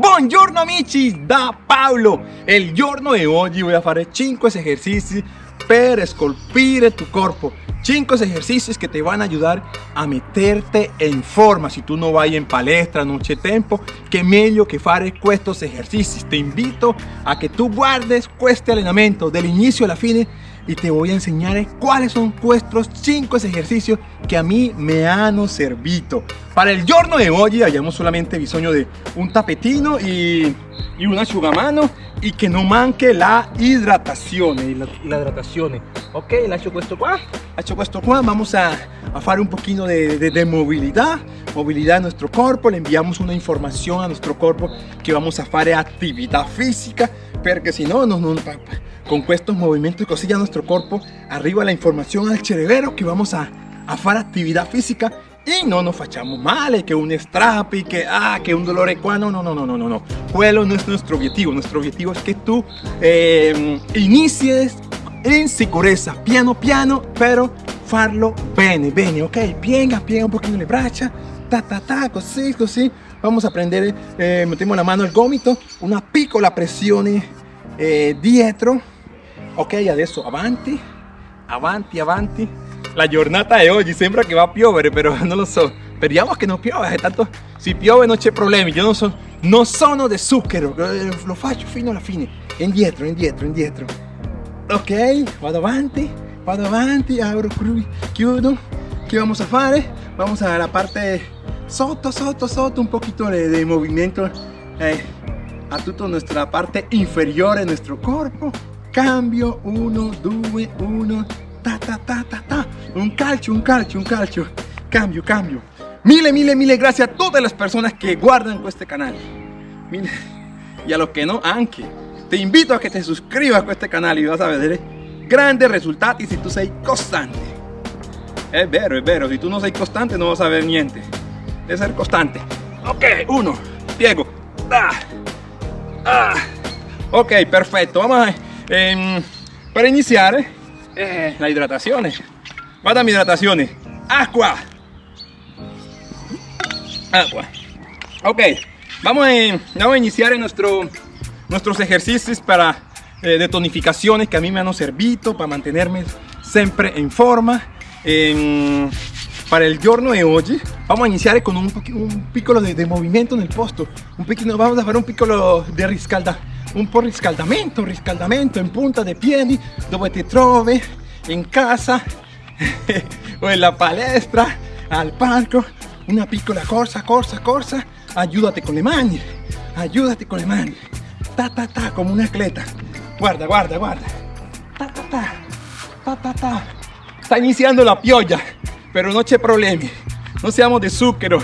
Buongiorno amici, da Paolo! Il giorno di oggi voy a fare 5 esercizi per scolpire tu corpo 5 ejercicios que te van a ayudar a meterte en forma. Si tú no vas en palestra, no c'è tempo que meglio que fare estos ejercicios te invito a que tú guardes este entrenamiento del inicio a la fine y te voy a enseñar cuáles son estos 5 ejercicios que a mí me han servido. Para el giorno de hoy hayamos solamente bisogno de un tapetino y, y un asciugamano y que no manque la hidratación la, la hidratación ok lascio questo qua hecho questo vamos a, a un poquito de, de, de, movilidad. Movilidad de nuestro cuerpo le enviamos una información a nuestro cuerpo que vamos a hacer actividad física porque si no, no, no con estos movimientos y cosillas nuestro cuerpo arriba la información al cerebro que vamos a, a hacer actividad física y no nos fachamos mal, que un strap y que, ah, que un dolor ecuano, no, no, no, no, no, no. Quello no es nuestro objetivo, nuestro objetivo es que tú eh, inicies en seguridad, piano piano, pero farlo bene, bene, ok? Piega, piega un poquito le braccia, ta, ta, ta, così, così. Vamos a prendere, eh, mettiamo la mano al gomito, una piccola pressione eh, dietro, ok? Adesso avanti, avanti, avanti la giornata de hoy sembra que va a piovere pero no lo so speriamo che non piova tanto si piove non c'è problemi io non, so, non sono de zucchero lo faccio fino alla fine indietro indietro indietro ok vado avanti vado avanti abro chiudo ¿qué vamos a fare? vamos a la parte sotto sotto sotto un poquito de, de movimiento eh, a toda nuestra parte inferior de nuestro cuerpo cambio 1 2 1 ta ta ta ta ta un calcio, un calcio, un calcio. Cambio, cambio. Mille, mille, mille gracias a todas las personas que guardan este canal. Mille. Y a los que no, anche. Te invito a que te suscribas a este canal y vas a ver grandes resultados si tú sei constante. Es vero, es vero. Si tú no sei constante no vas a ver niente. Debe ser constante. Ok, uno. Piego. Ah. Ah. Ok, perfecto. Vamos a... Eh, para iniciar eh, la hidratación. Vada mi hidratación. Agua. Agua. Ok, vamos a, vamos a iniciar en nuestro, nuestros ejercicios para eh, de tonificaciones que a mí me han servido para mantenerme siempre en forma. para el giorno de hoy vamos a iniciar con un, un piccolo de, de, movimiento en el posto. Un piccolo, vamos a hacer un piccolo de riscalda, un po' riscaldamento, riscaldamento en punta de piedi dove te trovi en casa o en la palestra, al parco, una piccola corsa, corsa, corsa, ayúdate con le mani, ayúdate con le mani, ta ta ta, como una atleta, guarda, guarda, guarda, ta ta ta, ta ta ta, está iniciando la piolla, pero no c'è problemi, no seamos de azúcar,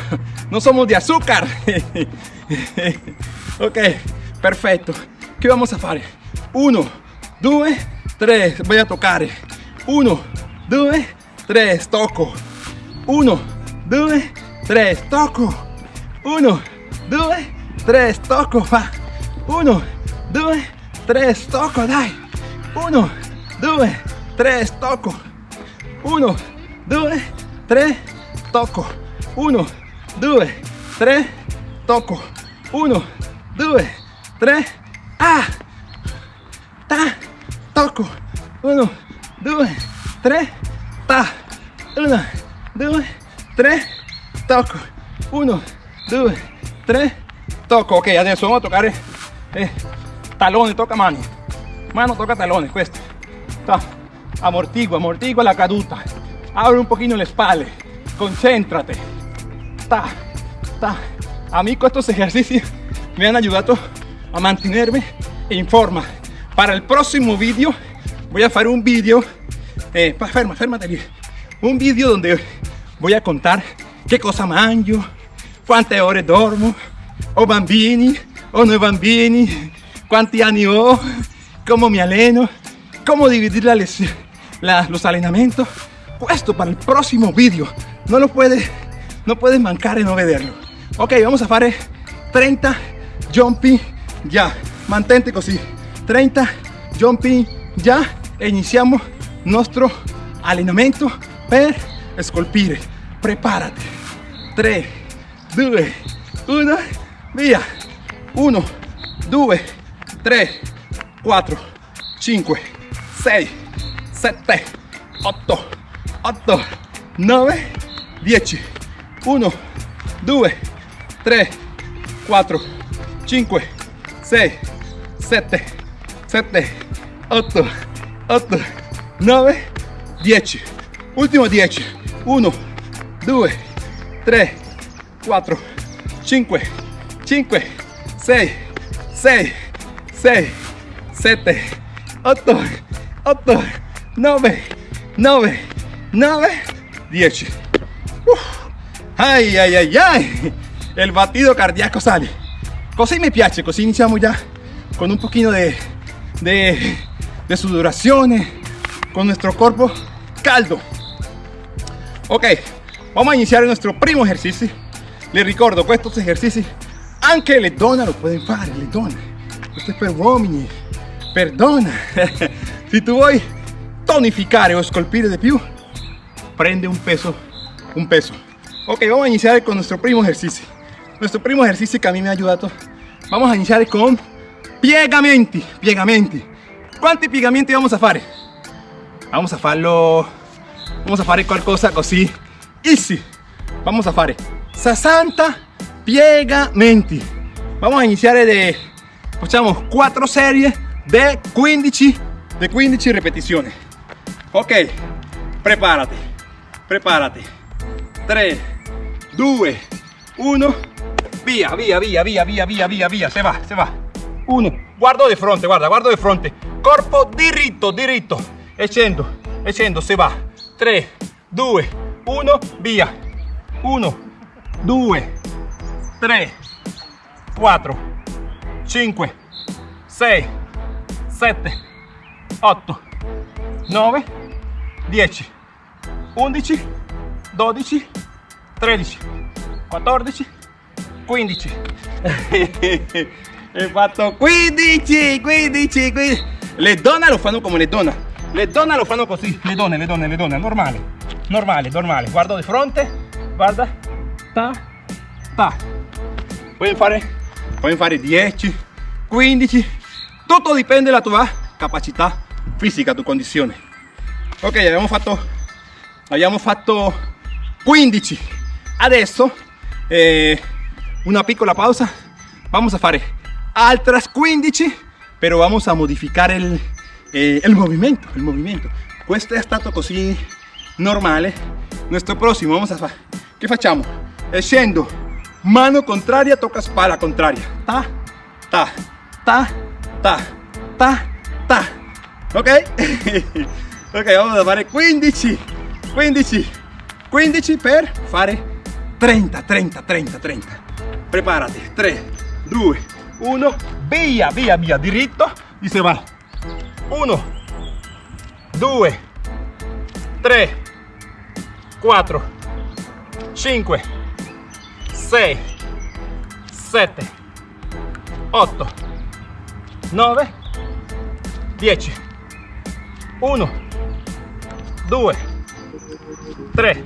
no somos de azúcar, ok, perfecto, ¿qué vamos a hacer? Uno, dos, tres, voy a tocar, uno, 2, 3, toco. 1, 2, 3, toco. 1, 2, 3, toco. 1, 2, 3, toco. Dai. 1, 2, 3, toco. 1, 2, 3, toco. 1, 2, 3, toco. 1, 2, 3, ah, ta, toco. 1, 2, 3, ta. 1, 2, 3, toco. 1, 2, 3, toco. Ok, adesso vamos a toccare eh, talone, tocca mani. Mano tocca talone, questo. Ta. Amortigua, amortigua la caduta. Abre un poquito le spalle. Concéntrate. Ta, ta. A mí estos ejercicios me han ayudado a mantenerme en forma. Para el próximo vídeo voy a hacer un vídeo eh, ferma, fermate Un vídeo donde voy a contar qué cosa mangio, cuántas horas duermo, o bambini, o no bambini, cuántos años ho, cómo me aleno, cómo dividir la la, los entrenamientos. Puesto para el próximo vídeo. No lo puedes, no puedes mancar en no. Ok, vamos a hacer 30 jumping ya. Mantente así. 30 jumping ya. E iniciamos nuestro allenamento per scolpire. Prepárate. 3, 2, 1, via. 1, 2, 3, 4, 5, 6, 7, 8, 8, 9, 10. 1, 2, 3, 4, 5, 6, 7, 7, 8, 8, 9, 10. Ultimo 10. 1, 2, 3, 4, 5, 5, 6, 6, 6, 7, 8, 8, 9, 9, 9, 10. Ay, ay, ay, ay. El batido cardíaco sale. Così mi piace, così iniziamo ya con un poquito de, de, de sudorazione, con nuestro cuerpo caldo. Ok, vamos a iniciar nuestro primo ejercicio. Les ricordo que estos ejercicios anche le donne lo pueden fare, le donne. Questo è per uomini. Perdona. si tu vuoi tonificare o scolpire de più, prende un peso, un peso. Ok, vamos a iniciar con nuestro primo ejercicio. Nuestro primo ejercicio que a mí me ha ayudado. Vamos a iniciar con piegamenti, piegamenti. ¿Cuántos piegamenti vamos a fare? Vamos a farlo, vamos a fare qualcosa così easy. Vamos a fare 60 piegamenti. Vamos a iniciar de, facciamo 4 serie de 15, de 15 repeticiones. Ok, prepárate, prepárate. 3, 2, 1, via, via, via, via, via, via, via, via, se va, se va. 1, guardo di fronte, guarda, guardo di fronte. Corpo diritto, diritto. E scendo, se va. 3, 2, 1, via. 1, 2, 3, 4, 5, 6, 7, 8, 9, 10, 11, 12, 13, 14, 15. He fatto 15, 15, 15. Le donne lo fanno come le donne. Le donne lo fanno così. Le donne, le donne, le donne. Normale, normale, normale. Guardo di fronte, guarda. Ta, ta. Puoi fare, fare 10, 15. Tutto dipende dalla tua capacità fisica, tua condizione. Ok, abbiamo fatto, abbiamo fatto 15. Adesso eh, una piccola pausa. Vamos a fare otras 15, pero vamos a modificar el, eh, el movimiento, el movimiento. Questo è stato così normale. Nuestro próximo, vamos a fare. Che facciamo? Scendo, mano contraria, tocca spalla contraria. Ta, ta, ta, ta, ta, ta. Ok? ok, vamos a fare 15, 15, 15 per fare 30, 30, 30, 30. Preparati, 3, 2, 1, via, via, via, diritto y se va. 1, 2, 3, 4, 5, 6, 7, 8, 9, 10. 1, 2, 3,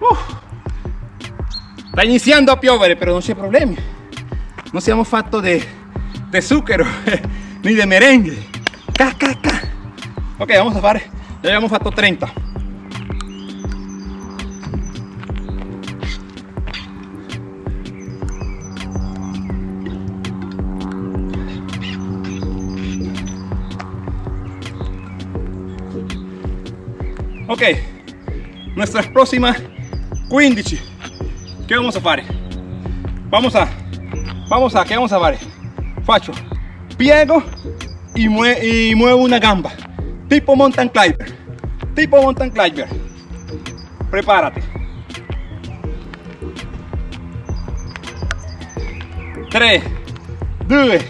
Uff. Sta iniziando a piovere, però non c'è problemi. Non siamo fatto di zucchero ni di merengue. Ca, ca, ca. Ok, vamos a fare. Ya abbiamo fatto 30. Ok, nuestras próximas 15 ¿qué vamos a fare? vamos a vamos a ¿qué vamos a fare? faccio piego y, mue y muevo una gamba. Tipo mountain climber. Tipo mountain climber. Prepárate. 3 2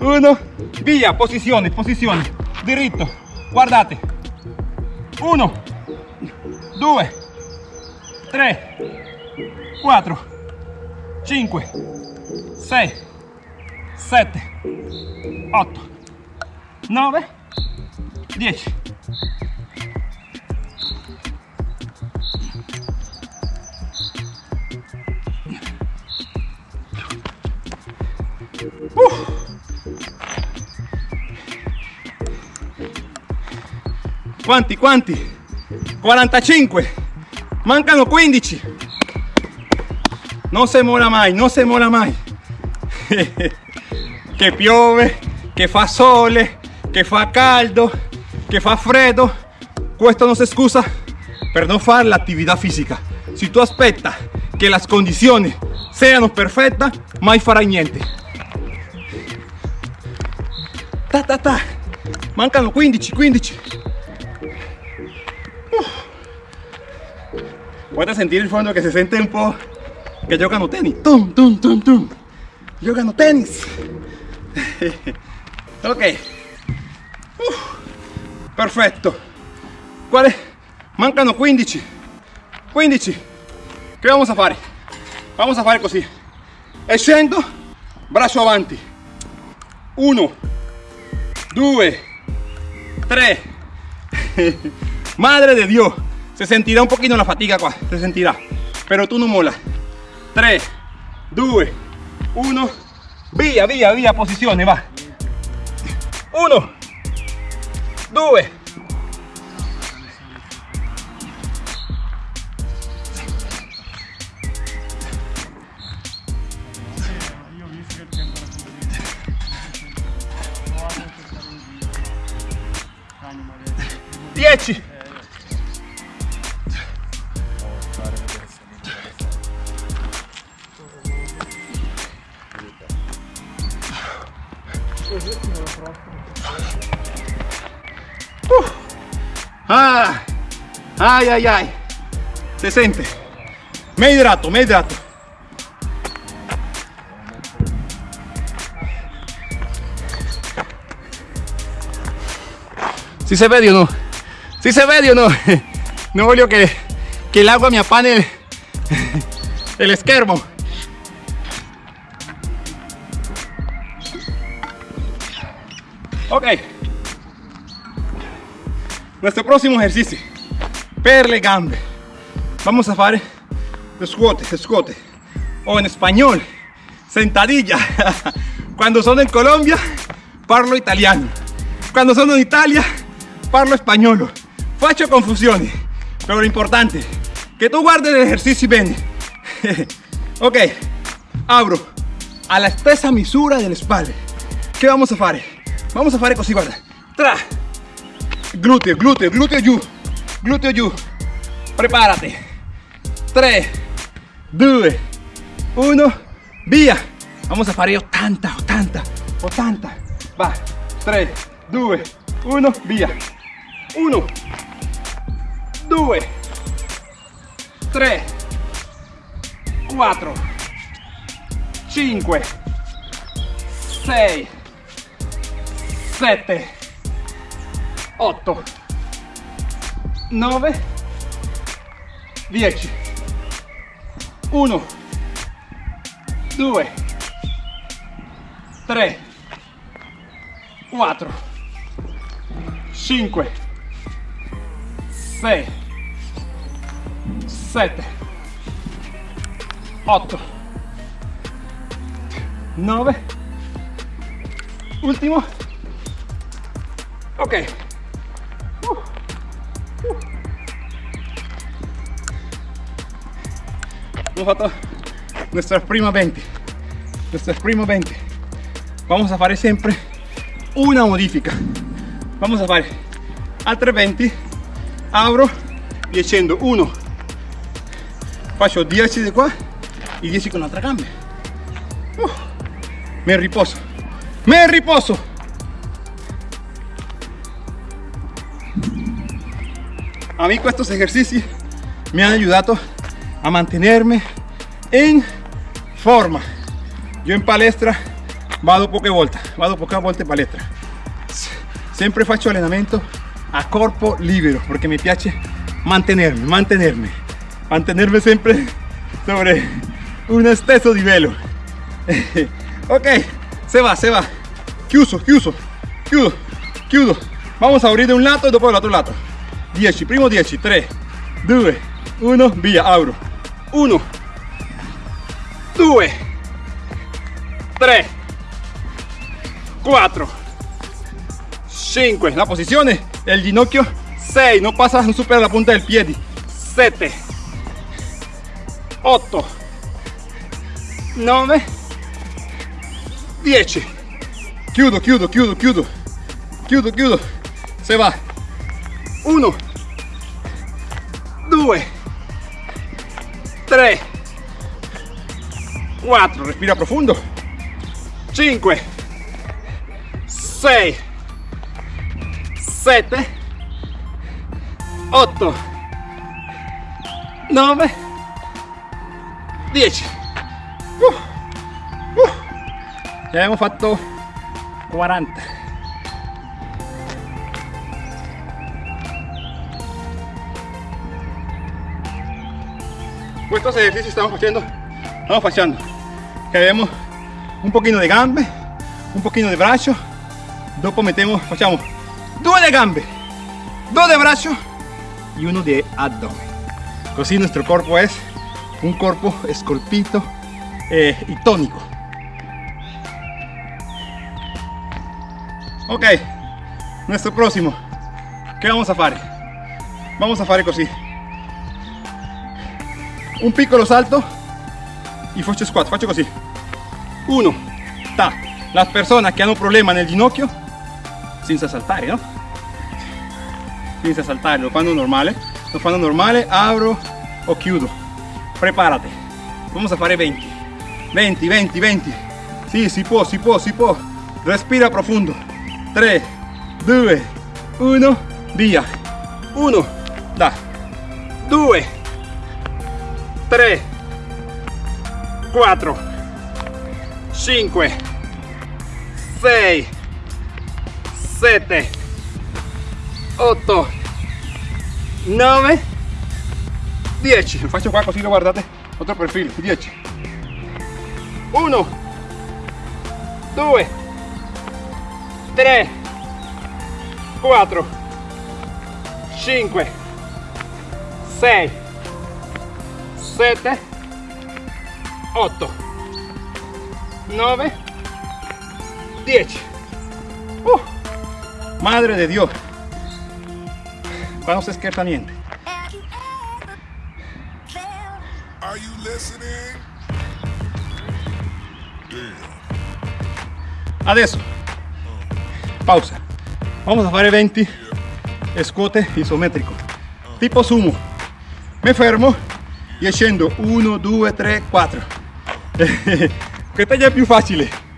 1 via posiciones posiciones. Diritto guardate. 1 2, 3, 4, 5, 6, 7, 8, 9, 10. Uh. Quanti, quanti? 45 mancano 15 non si mola mai non si mola mai che piove che fa sole che fa caldo che fa freddo questo non si scusa per non fare l'attività fisica si tu aspetta che le condizioni siano perfette mai farai niente ta ta ta. Mancano 15 15 Puedes sentir el fondo que se siente un poco que giocano tenis. Tum, tum, tum, tum. Giocano tenis. ok. Uh, perfetto. Quale? Mancano 15. 15. Che vamos a fare? Vamos a fare così. E scendo, braccio avanti. 1, 2, 3. Madre de Dios. Se sentirá un poquito la fatiga qua, se sentirá. Pero tú no mola. 3, 2, 1. Via, via, via, posizione, va. 1, 2, 10 Ah, ay, ay, ay. Se siente. Me hidrato, me hidrato. Si se ve o no? Si se ve o no? No voglio que, que el agua me apane el, el esquermo. Ok. Nuestro próximo ejercicio. Per le gambe. Vamos a hacer squat, squat. O en español, sentadilla. Cuando son en Colombia, parlo italiano. Cuando son en Italia, parlo español. Faccio confusiones. Pero lo importante, que tú guardes el ejercicio bien. ok, abro a la stessa misura de la espalda. ¿Qué vamos a hacer? Vamos a hacer così, guarda. Tra. Glúteo, glúteo, glúteo giù. Glúteo giù. Prepárate. 3, 2, 1, via. Vamos a fare 80, 80, 80. Va. 3, 2, 1, via. 1, 2, 3, 4, 5, 6, 7, 8, 9, 10, 1, 2, 3, 4, 5, 6, 7, 8, 9, último, ok. Uh, uh. Hemos fatto nuestra prima 20, nuestra prima 20. Vamos a hacer siempre una modifica. Vamos a hacer altre 20, abro y scendo 1, faccio 10 di qua e 10 con l'altra gamba. Uh, me riposo, me riposo. A mí estos ejercicios me han ayudado a mantenerme en forma. Yo en palestra vado poche volte, vado poche volte in palestra. Sempre faccio allenamento a corpo libero porque mi piace mantenerme, mantenerme, mantenerme siempre sobre un stesso livello. ok, se va, se va. Chiuso, chiuso, chiudo, chiudo. Vamos a abrir de un lato después del otro lato. 10, primo 10, 3, 2, 1, via, abro. 1, 2, 3, 4, 5. La posizione del ginocchio. 6 no pasa non supera la punta del piede 7 8 9 10 chiudo chiudo chiudo chiudo. Chiudo chiudo. Se va 1 2 3 4 respira profundo. 5 6 7 8 9 10 uh, uh. ya hemos fatto 40 estos ejercicios estamos haciendo estamos haciendo que vemos un poquito de gambe un poquito de brazo dopo metemos facciamo due de gambe dos de brazo y uno de abdomen. Así nuestro cuerpo es un cuerpo esculpito eh, y tónico. Ok nuestro próximo. ¿qué vamos a hacer? vamos a hacer así un piccolo salto. Y faccio squat faccio así uno. Ta. Las personas que han un problema en el ginocchio sin saltare no? senza saltare lo fanno normale lo fanno normale abro o chiudo prepárate. Vamos a fare 20 20 20 20 sí, si può si può si può respira profundo. 3 2 1 via 1 da. 2 3 4 5 6 7 8 9 10 lo faccio qua così lo guardate otro perfil 10 1 2 3 4 5 6 7 8 9 10 uh, madre de Dios. Vamos esquertamente adesso pausa. Vamos a fare 20 scuote isometrico tipo sumo. Me fermo e scendo 1 2 3 4 questa già è più facile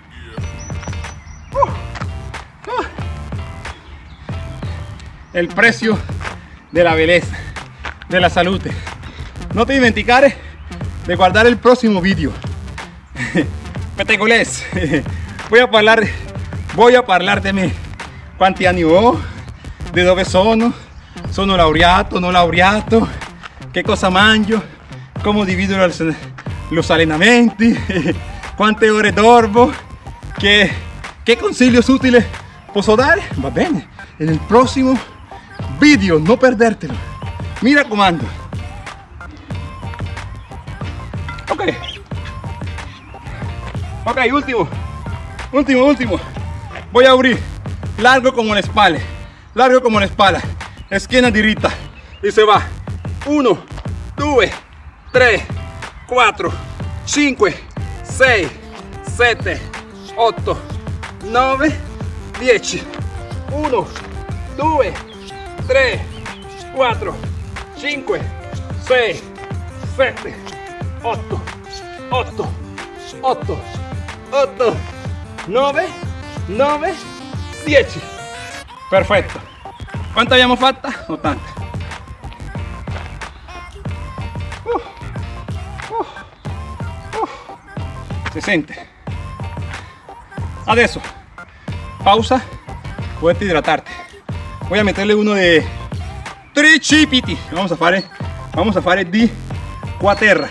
el precio de la belleza de la salud. No te dimenticare de guardar el próximo video petegolés voy a hablar voy a hablar de me quanti anni ho de dove sono. Sono laureato no laureato. Che cosa mangio come divido los, allenamenti quante ore dormo che, che consiglios útiles posso dare va bene en el próximo video no perdértelo. Mira comando ok. Ok último. Último último. Voy a abrir. Largo como la espalda. Largo como la espalda. Esquina dirita y se va. 1 2 3 4 5 6 7 8 9 10 1 2 3 4 5 6 7 8 8 8 8 9 9 10 perfetto quanto abbiamo fatta? 80 uh, si sente adesso pausa. Puedes hidratarte. Voy a meterle uno de tricipiti vamos a fare vamos a fare di quaterra.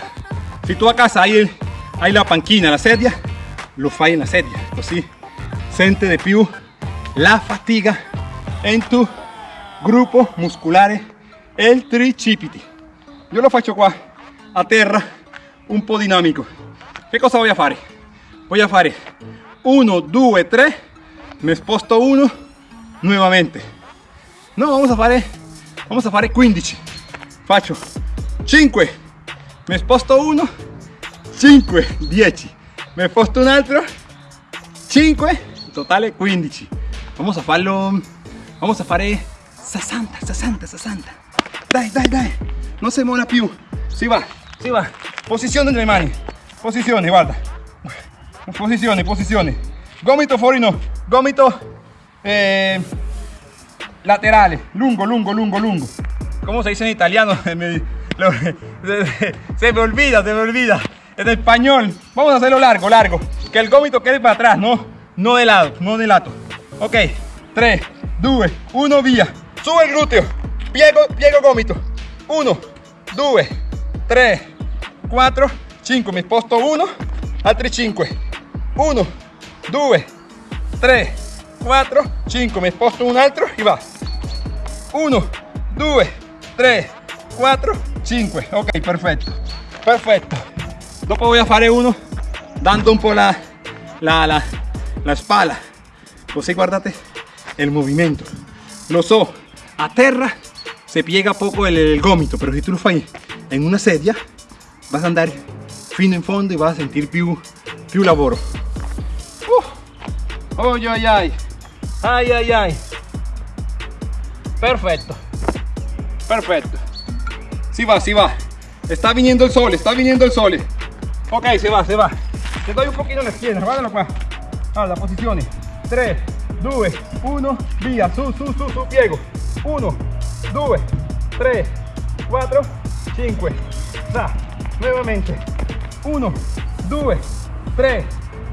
Si tú a casa hay, la panchina la sedia lo fai en la sedia. Così sente de più la fatiga en tu gruppo muscolare el tricipiti io lo faccio qua a terra un po' dinamico che cosa voy a fare voy a fare 1 2 3 me sposto uno nuevamente. No vamos a fare vamos a fare 15 faccio 5 mi sposto uno 5 10 me sposto un altro 5 totale 15 vamos a farlo vamos a fare 60 60 60 dai dai dai. Non si mola più. Si va si va. Posizione delle mani posizione guarda. Posizione posizione gomito fuori no gomito eh, laterale. Lungo lungo lungo lungo. Como se dice en italiano se me olvida se me olvida. En español. Vamos a hacerlo largo largo. Que el gomito quede para atrás no no de lado no de lado ok. 3 2 1 via sube el glúteo. Piego piego gomito. 1 2 3 4 5 mi sposto 1 altri 5 1 2 3 4 5 mi sposto un altro y va. 1 2 3 4 5 ok perfecto. Perfecto. Dopo voy a fare uno dando un po' la, la, la, la spalla così guardate el movimiento. Lo so a terra se piega poco el, el gomito pero si tú lo fai en una sedia vas a andar fino in fondo y vas a sentir più, più lavoro uh. oh, ay, ay. ay ay ay. Perfecto. Perfecto. Si va si va. Está viniendo el sol está viniendo el sol. Ok se va se va. Te doy un poquito en la esquina guardalo qua allora posizione 3 2 1 via su su su su piego 1 2 3 4 5 sa nuevamente 1 2 3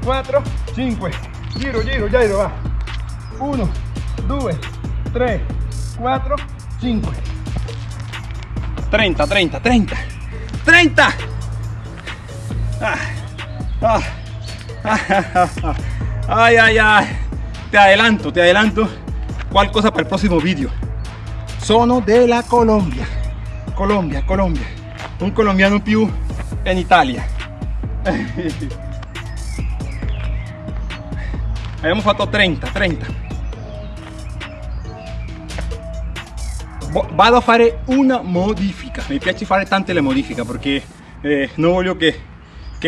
4 5 giro giro giro va. 1 2 3 4 5 30 30 30 30 ah, ah, ah, ay ay ay. Te adelanto te adelanto. Cuál cosa para el próximo vídeo sono de la Colombia. Colombia Colombia. Un colombiano più en Italia abbiamo fatto 30 30 vado a fare una modifica. Mi piace fare tante le modifiche perché eh, no voglio che,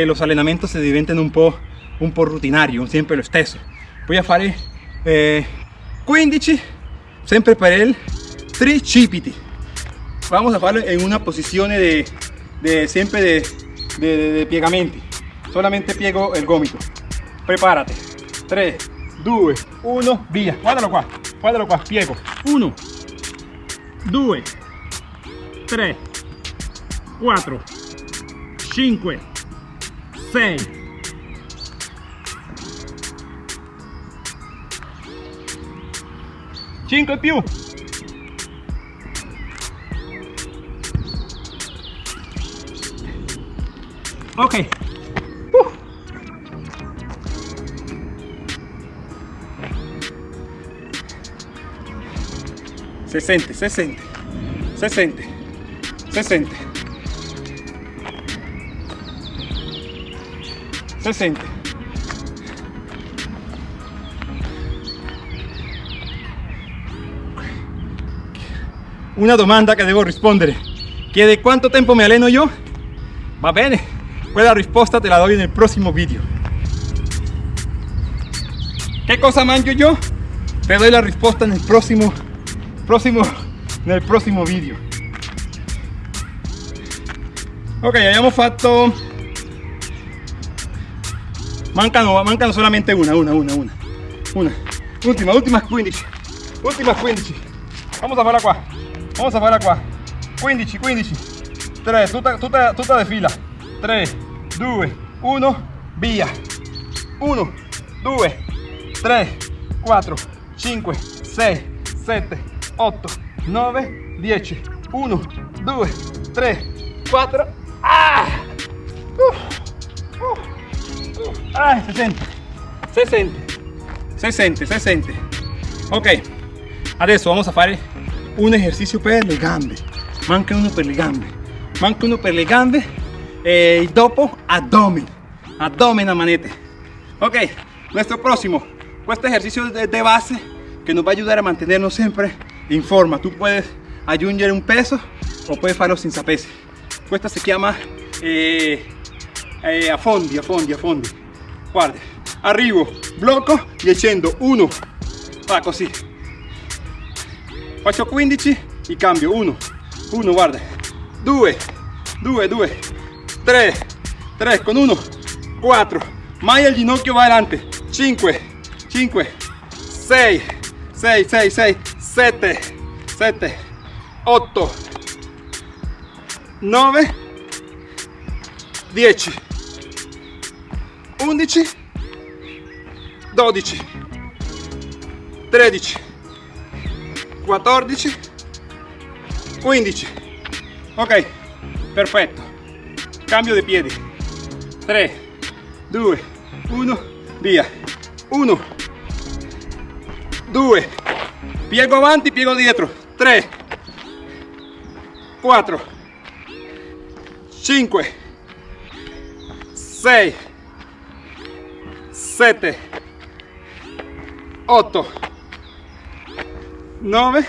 los allenamenti si diventen un po', un po' rutinario sempre lo stesso voy a fare eh, 15 sempre per il tricipiti. Vamos a farlo en una posizione de, de siempre de, de, de piegamenti. Solamente piego el gomito prepárate. 3 2 1 via. Guardalo qua guardalo piego. 1 2 3 4 5 6 5 più ok. Se sente se sente se sente se sente se sente una domanda che devo rispondere chiede quanto tempo mi alleno io va bene quella risposta te la doy en el próximo video ¿qué cosa mangio yo? te doy la risposta en el próximo próximo en el próximo video ok abbiamo fatto mancano, mancano solamente una una una una. Una. Última última 15 última 15 vamos a farla qua vamos a farla qua 15 15 3 tutta, tutta, tutta fila. 3 2 1 via 1 2 3 4 5 6 7 8 9 10 1 2 3 4 ah! Uh, uh, uh. Ah, se sente se sente se sente se sente ok adesso vamos a fare un ejercicio per le gambe manca uno per le gambe manca uno per le gambe e dopo abdomen. Abdomen a manete ok nuestro próximo. Este ejercicio de, base que nos va a ayudar a mantenernos siempre en forma. Tú puedes aggiungere un peso o puoi farlo senza pesi questa si chiama eh, eh, a fondi a fondi a fondi guarda arrivo blocco e scendo 1 fa così faccio 15 e cambio. 1 1 guarda 2 2 2 3 3 con 1 4 mai il ginocchio va adelante. 5 5 6 6 6 6 7 7 8 9 10 11 12 13 14 15 ok perfetto cambio di piedi 3 2 1 via 1 2 piego avanti piego dietro. 3 4 5 6 7 8 9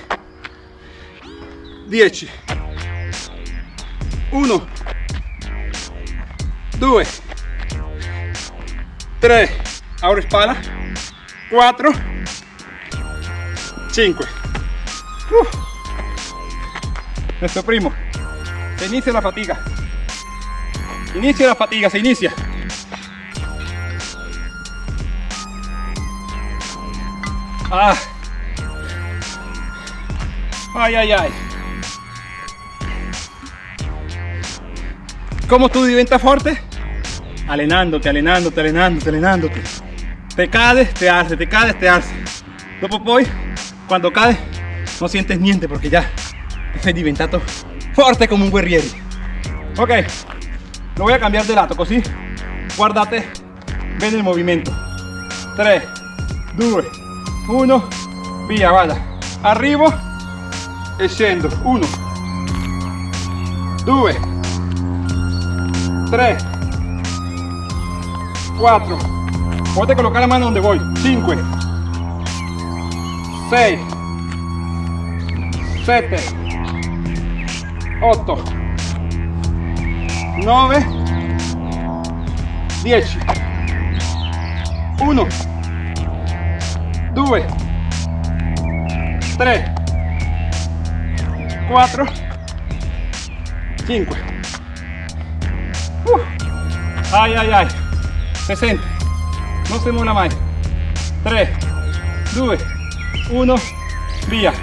10 1 2 3 ahora espalda. 4 5 uh. nuestro primo. Se inicia la fatiga. Inicia la fatiga se inicia. Ah. ay ay ay. ¿Cómo tú diventas fuerte? Alenándote, alenándote, alenándote, alenándote. Te caes, te alzas, te caes, te alzas. Dopo poi, cuando caes, no sientes niente porque ya sei diventato forte come un guerriero. Ok, lo voy a cambiar de lado, così guardate bene il movimento. 3, 2, 1, via, guarda. Arrivo e scendo. 1, 2, 3 4 puedes colocar la mano donde voy. 5 6 7 8 9 10 1 2 3 4 5 Uh. Ay, ay, ay. Se sente. No se mola mai. 3, 2, 1, via.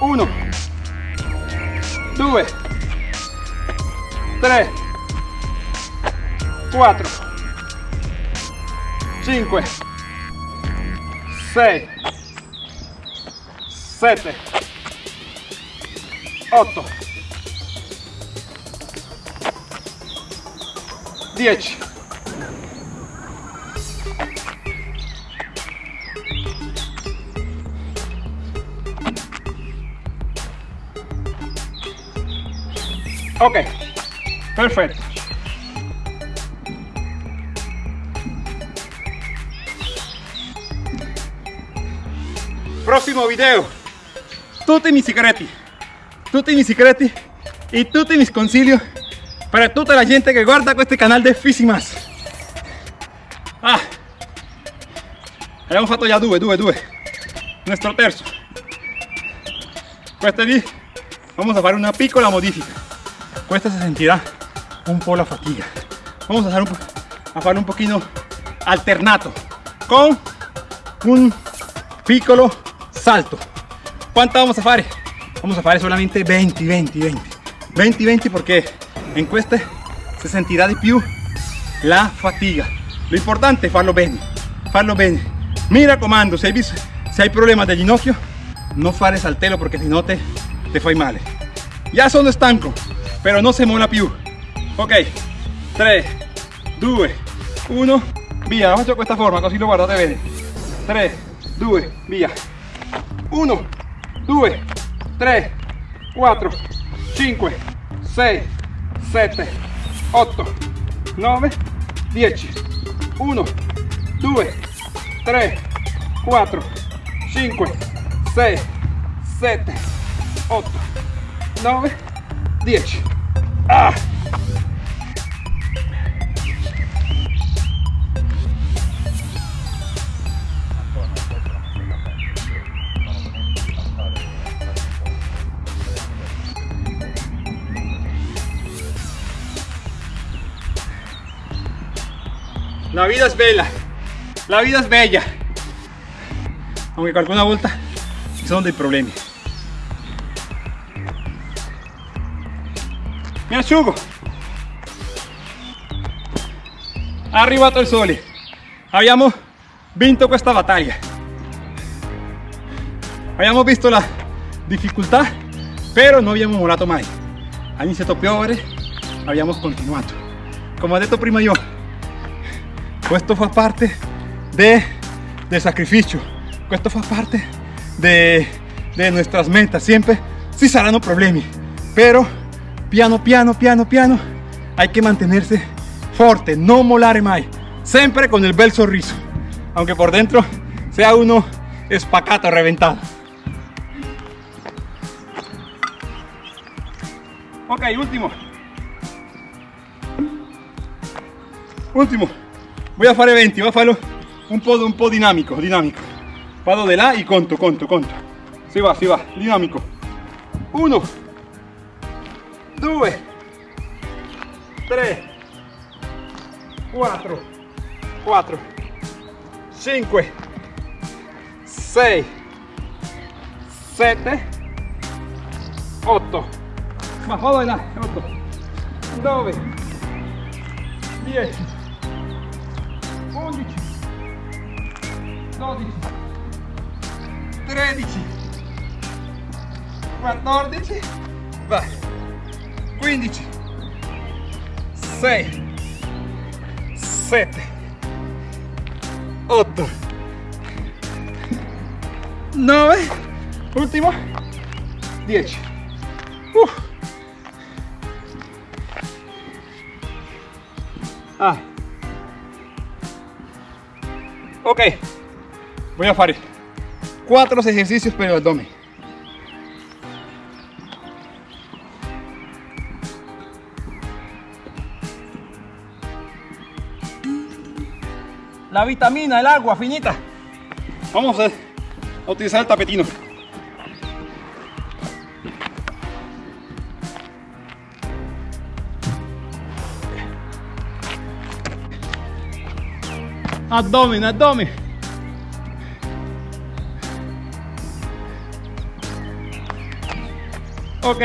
1, 2, 3, 4, 5, 6, 7, 8, 10 ok. Perfetto prossimo video. Tutti i miei segreti. Tutti i miei segreti e tutti miei consigli per tutta la gente che guarda questo canale di Fisimas. Ah, abbiamo fatto già due, due, due. Nostro terzo questo lì vamos a fare una piccola modifica questa se sentirà un po' la fatiga. Vamos a, un, a un pochino alternato con un piccolo salto. Quanto vamos a fare? vamos a fare solamente 20 20 20 20 20 perché in queste si sentirà di più la fatiga. Lo importante è farlo bene farlo bene mi raccomando se hai, visto, se hai problema del ginocchio no fare saltello perché se no te, te fai male ya sono stanco pero no se mola più ok. 3 2 1 via faccio questa forma così lo guardate bene 3 2 via 1 2 3 4 5 6 7 8 9 10 1 2 3 4 5 6 7 8 9 10 ah. La vida es bella, la vida es bella. Aunque con alguna vuelta son de problemas. Mi asciugo. Arrivato il sole. Abbiamo vinto questa battaglia. Abbiamo visto la difficoltà, però non abbiamo mollato mai. Ha iniziato a piovere, abbiamo continuato. Come ho detto prima io, questo fa parte de, del sacrificio, questo fa parte de, de nuestras metas. Siempre sí saranno problemi, pero piano piano piano piano hay que mantenerse fuerte, no molare mai, siempre con el bel sorriso, aunque por dentro sea uno espacato, reventado. Ok, último. Último. Voy a fare 20, voy a farlo un po', un po' dinamico, dinamico. Vado de là y conto, conto, conto. Si va, si va, dinamico. 1, 2, 3, 4, 4, 5, 6, 7, 8. Más vado de là, 8, 9, 10, 11, 12, 13, 14, vai, 15, 6, 7, 8, 9, último, 10. Uf. Ah. Ok, voy a hacer cuatro ejercicios per el abdomen. La vitamina, el agua, finita. Vamos a utilizar el tapetino. Abdomen, abdomen. Ok,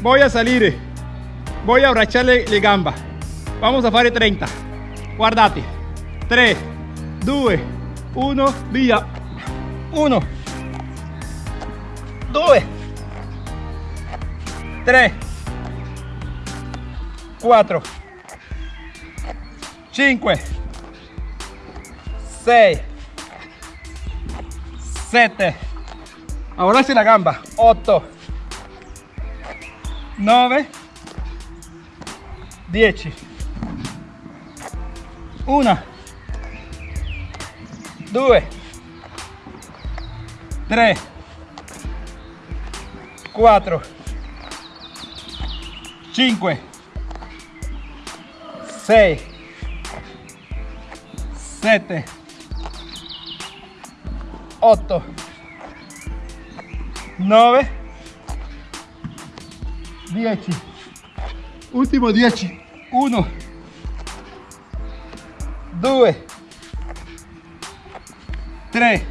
voy a salir, voy a abbracciare le gamba. Vamos a fare 30. Guardate. 3, 2, 1, via. 1, 2, 3, 4, 5, 6, 7, ahora sí la gamba, 8, 9, 10, 1, 2, 3, 4, 5, 6, 7, 8, 9, 10, último 10, 1, 2, 3,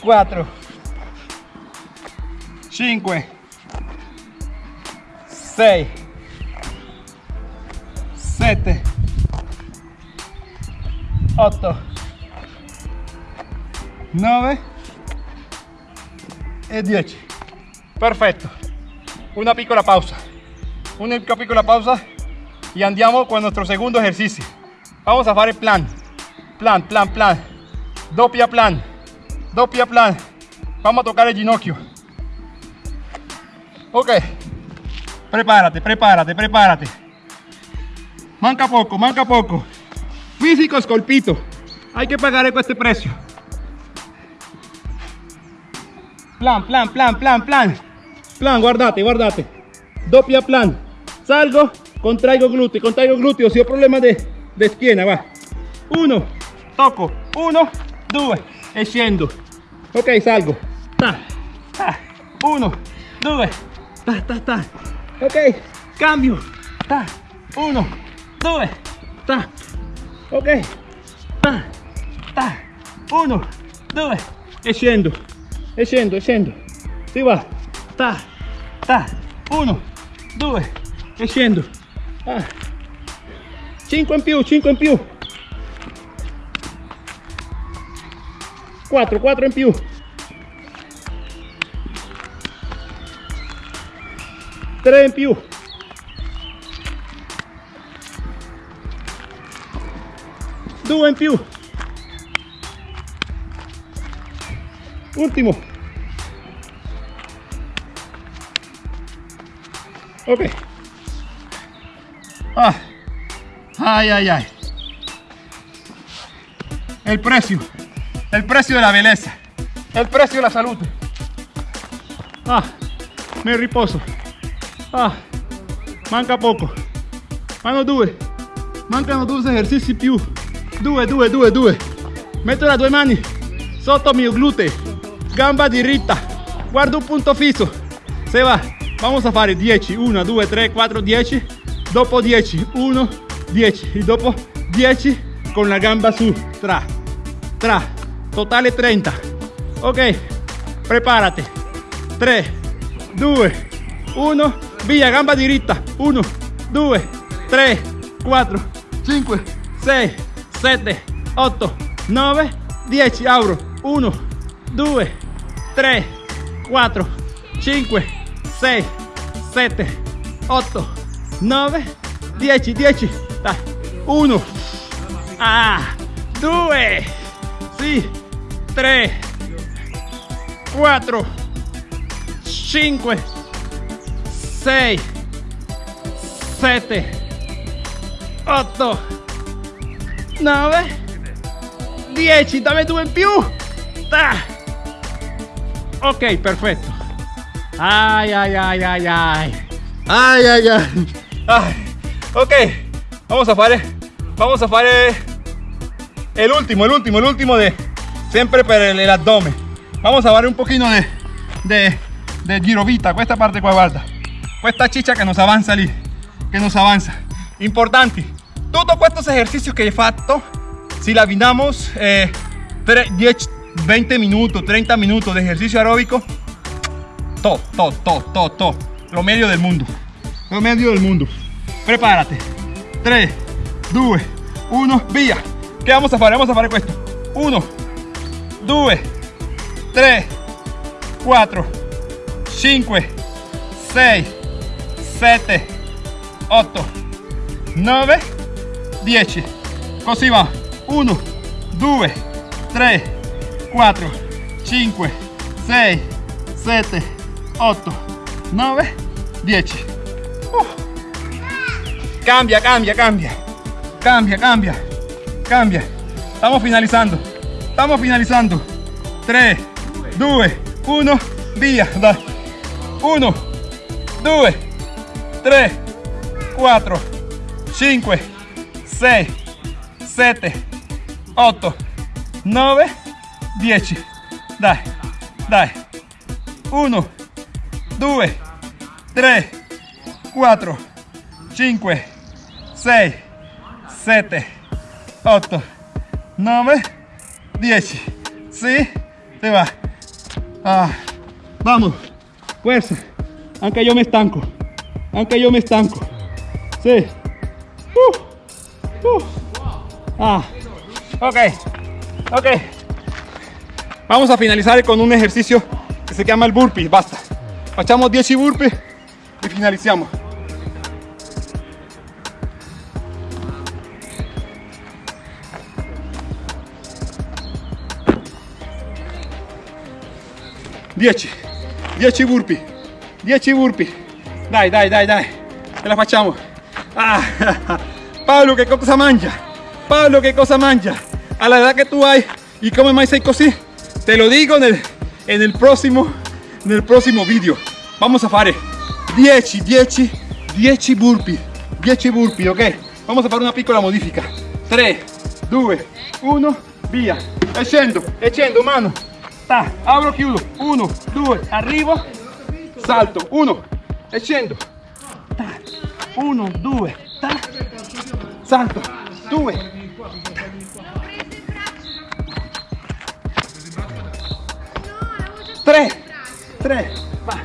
4, 5, 6, 7, 8, 9 e 10. Perfetto. Una piccola pausa. Una piccola pausa y andiamo con nuestro segundo ejercicio. Vamos a fare plan. Plan, plan, plan. Doppia plan. Doppia plan. Vamos a tocar el ginocchio. Ok. Prepárate, prepárate, prepárate. Manca poco, manca poco. Físico scolpito. Hay que pagar este precio. Plan, plan, plan, plan, plan. Plan, guardate, guardate. Doppia plan. Salgo, contraigo glúteo, contraigo glúteo. Si ho problema de, de schiena, va. Uno, tocco. Uno, due. E scendo. Ok, salgo. Ta, ta. Uno, due. Ta, ta, ta. Ok, cambio. Ta. Uno, due. Ta. Ok. Ta, ta. Uno, due. E scendo. E scendo, e. Si va. Ta, ta. Uno, due. E scendo. Ah. 5 in più, 5 in più. 4, 4 in più. Tre in più. Due in più. Ultimo. Ok. Ah. Ay, ay, ay. El precio. El precio de la belleza. El precio de la salud. Ah, me riposo. Ah, manca poco. Mano due. Mancano due esercizi più. Due, due, due, due. Metto le due mani sotto mio gluteo. Gamba diritta. Guardo un punto fisso. Se va. Vamos a fare 10. 1, 2, 3, 4, 10. Dopo 10. 1, 10. Y dopo 10 con la gamba su. Tra. Tra. Totale 30. Ok. Prepárate. 3, 2, 1. Via, gamba diritta. 1, 2, 3, 4, 5, 6, 7, 8, 9, 10. Abro. 1, 2, 3, 4, 5, 6, 7, 8, 9, 10, 10. Dai. 1, ah, 2, sì, 3, 4, 5, 6, 7, 8, 9, 10. Dame due in più. Ta. Ok, perfetto. Ay, ay, ay, ay, ay. Ay, ay, ay. Ay. Ok, vamos a fare, vamos a fare el último, el último, el último de siempre per abdomen. Vamos a fare un pochino de, de, de girovita, questa parte qua, guarda. Questa ciccia che nos avanza lì, che nos avanza. Importanti, todos estos ejercicios que he fatto, si la abbinamos eh, 3, 10, 20 minutos, 30 minutos de ejercicio aeróbico, todo, todo, todo, todo, todo. Lo medio del mundo. Lo medio del mundo. Prepárate. 3, 2, 1, via. ¿Qué vamos a hacer? Vamos a hacer esto. 1, 2, 3, 4, 5, 6, 7, 8, 9, 10. Così va. 1, 2, 3, 4, 5, 6, 7, 8, 9, 10. Uh. Cambia, cambia, cambia. Cambia, cambia. Cambia. Estamos finalizando. Estamos finalizando. 3, 2, 1, via. Dai. 1, 2, 3, 4, 5, 6, 7, 8, 9, 10. Dai, dai. 1, 2, 3, 4, 5, 6, 7, 8, 9, 10. ¿Sí? Se va. Ah, vamos. Fuerza. Aunque yo me estanco. Aunque yo me estanco. Sí. Uh, uh. Ah. Ok. Ok. Vamos a finalizar con un ejercicio que se llama el burpee. Basta. Facciamo 10 burpee y finalizamos. Dieci, 10 burpee, 10 burpee. Dai, dai, dai, dai. Ce la facciamo. Ah, Pablo, che cosa mangia? Pablo, che cosa mangia? A la edad que tú hay y come más seco sí. Te lo digo en el, próximo video. Vamos a fare 10, 10, 10 burpee. 10 burpee, ok? Vamos a fare una piccola modifica. 3, 2, 1, via. E scendo, e scendo, mano. Ta, apro, chiudo. 1, 2, arrivo. Salto. 1, e scendo. 1, 2, ta. Salto. 2, 3, 3, va.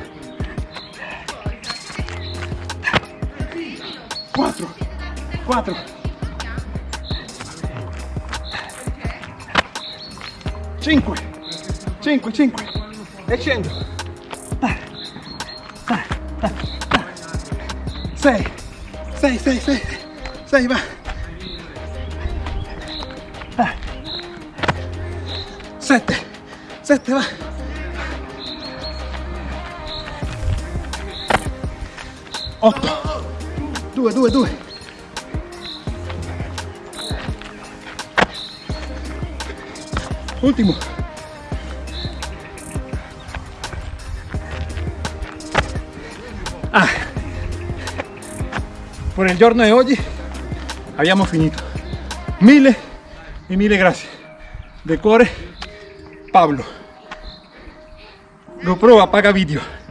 4, 4. 5, 5, 5. E scendo. 6, 6, 6, 6, 6, va. 7, 7, va. 8 2 2 2 ultimo por il giorno di oggi abbiamo finito. Mille e mille de cuore Pablo. GoPro apaga video